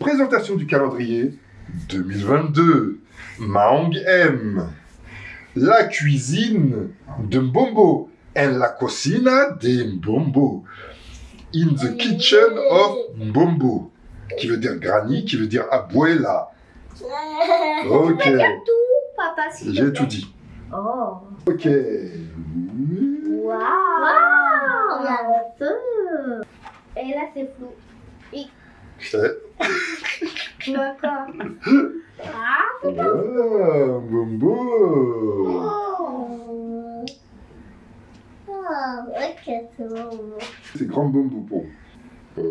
Présentation du calendrier 2022. Maong M. La cuisine de Mbombo. En la cocina de Mbombo. In the kitchen of Mbombo. Qui veut dire granny, qui veut dire abuela. Ok, j'ai tout dit. Oh. Ok. Waouh. Le feu. Et là, c'est flou. Quoi Ah. Ah. Oh. Oh, ok, c'est. C'est grand pour vous. Ouais.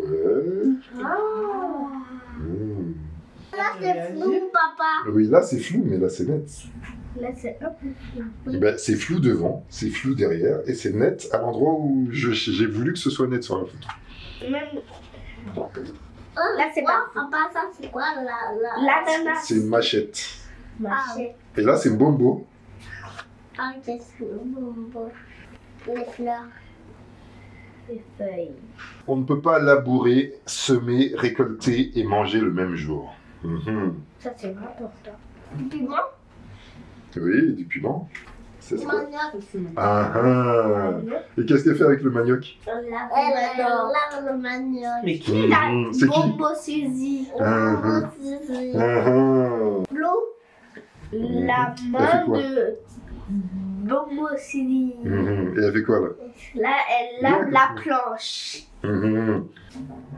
Là, c'est flou, papa. Oui, là c'est flou, mais là c'est net. Là, c'est un peu flou. Ben, c'est flou devant, c'est flou derrière, et c'est net à l'endroit où j'ai voulu que ce soit net sur la photo. Même Là, c'est quoi, pas- Papa, ça, c'est quoi la, la... l'ananas. C'est une machette. Machette. Et là c'est Mbombo. Ah, qu'est-ce que. Les fleurs. Les feuilles. On ne peut pas labourer, semer, récolter et manger le même jour. Mhm. Ça, c'est important. Du bon Oui, du piment. C'est manioc. Ah ah. Et qu'est-ce qu'elle fait avec le manioc Elle adore le manioc. Mais qui La Mhm. C'est qui Bombo Suzy. Ah. L'eau. La main de Bombo Suzy. Mhm. Et elle fait quoi là Là, elle lave la planche. Mhm.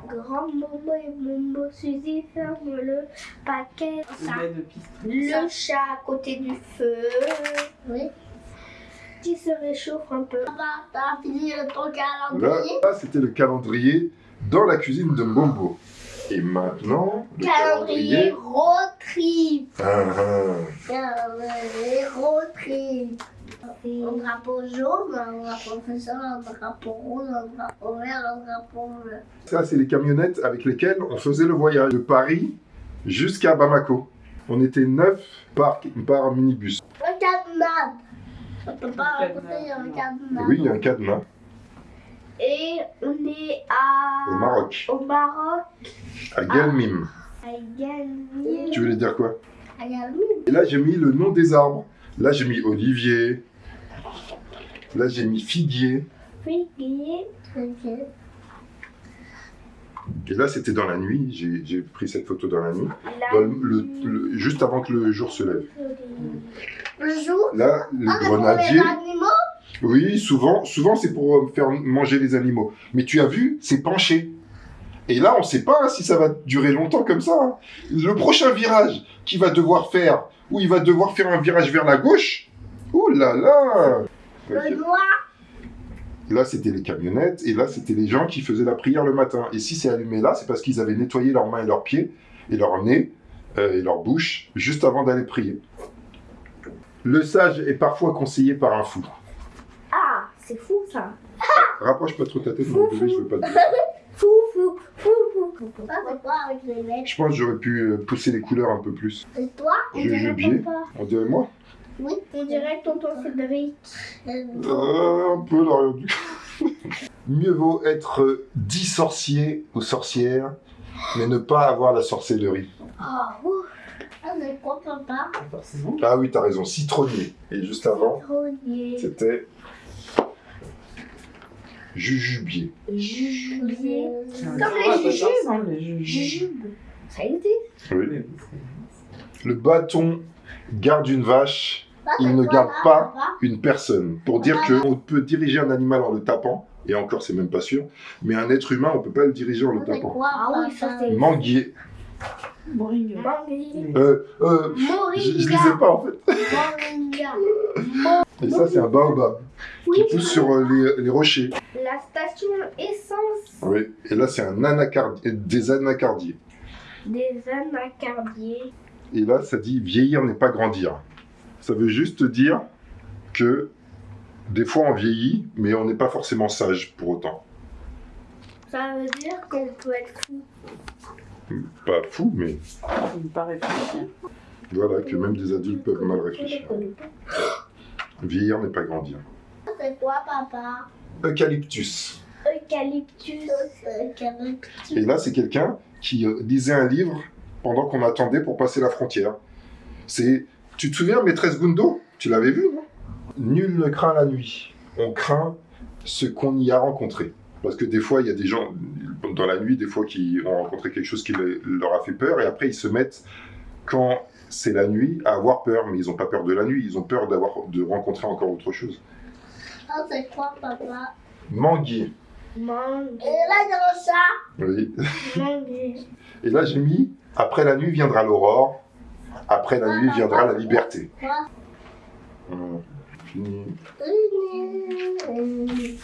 Grand Bombo et Bombo Suzy ferment le paquet. Ça. Le chat à côté du feu. Oui. Qui se réchauffe un peu. Papa, t'as fini ton calendrier là, c'était le calendrier dans la cuisine de Mbombo. Et maintenant, le Calendrier calendrier. road trip. Ah, ah. Calendrier road trip. Un drapeau jaune, un drapeau un drapeau rouge, un drapeau vert, un drapeau bleu. Ça, c'est les camionnettes avec lesquelles on faisait le voyage de Paris jusqu'à Bamako. On était neuf par, par minibus. Un cadenas. On peut pas raconter, il y a un cadenas. Oui, il y a un cadenas Et on est à... au Maroc, Au Maroc. à Guelmim. À gagner. Tu voulais dire quoi Ah, a le Et là, j'ai mis le nom des arbres. Là, j'ai mis olivier. Là, j'ai mis figuier. Figuier. Ok. Et là, c'était dans la nuit. J'ai pris cette photo dans la nuit. La Dans le- le- le- juste avant que le jour se lève. Le jour Là, le Ah, pour les grenadier. animaux Oui, souvent, souvent c'est pour euh, faire manger les animaux. Mais tu as vu, c'est penché. Et là, on ne sait pas hein, si ça va durer longtemps comme ça. hein. Le prochain virage qu'il va devoir faire, où il va devoir faire un virage vers la gauche, ouh là là Le noir Là, c'était les camionnettes, et là, c'était les gens qui faisaient la prière le matin. Et si c'est allumé là, c'est parce qu'ils avaient nettoyé leurs mains et leurs pieds, et leur nez, euh, et leur bouche, juste avant d'aller prier. Le sage est parfois conseillé par un fou. Ah, c'est fou ça. Rapproche pas trop ta tête, mon bébé, je veux pas te dire. Fou, fou, fou, fou. Ça, c'est quoi avec les lettres Je pense que j'aurais pu euh, pousser les couleurs un peu plus. Et toi? On papa. On dirait moi Oui. On dirait tonton Cédric. Euh, Un peu là. du coup. Mieux vaut être euh, dit sorcier ou sorcière, mais ne pas avoir la sorcellerie. Ah, ouf. Ah, mais quoi, papa Pas. Ah oui, t'as raison, citronnier. Et juste avant, Citronnier. c'était jujubier. Jujubier. Comme les jujubes. jujubes. Jujube. Ça existe. Oui. Oui, oui, c'est- Le bâton garde une vache, il ne garde pas une personne. Pour dire qu'on peut diriger un animal en le tapant, et encore c'est même pas sûr, mais un être humain, on peut pas le diriger en le tapant. Ah Manguier. Euh, euh, je, je lisais pas en fait. Et ça, c'est un baobab qui pousse sur euh, les, les rochers. La station essence Oui. Et là, c'est un anacardier, des anacardiers. des anacardiers. Et là, ça dit vieillir n'est pas grandir. Ça veut juste dire que des fois on vieillit, mais on n'est pas forcément sage pour autant. Ça veut dire qu'on peut être fou. Pas fou, mais paraît réfléchir. voilà, que même des adultes peuvent mal réfléchir. Vieillir n'est pas grandir. C'est quoi, papa? Eucalyptus. Eucalyptus. Et là, c'est quelqu'un qui euh, lisait un livre pendant qu'on attendait pour passer la frontière. C'est, tu te souviens, maîtresse Gundo? Tu l'avais vu, non? Nul ne craint la nuit. On craint ce qu'on y a rencontré. Parce que des fois, il y a des gens dans la nuit, des fois, qui ont rencontré quelque chose qui le- leur a fait peur, et après, ils se mettent, quand c'est la nuit, à avoir peur. Mais ils n'ont pas peur de la nuit, ils ont peur d'avoir, de rencontrer encore autre chose. Ah, c'est quoi, papa? Manguier. Mangue. Et là, dans ça, Oui. Mangue. Et là, j'ai mis après la nuit viendra l'aurore, après la nuit viendra la liberté. Fini. Une-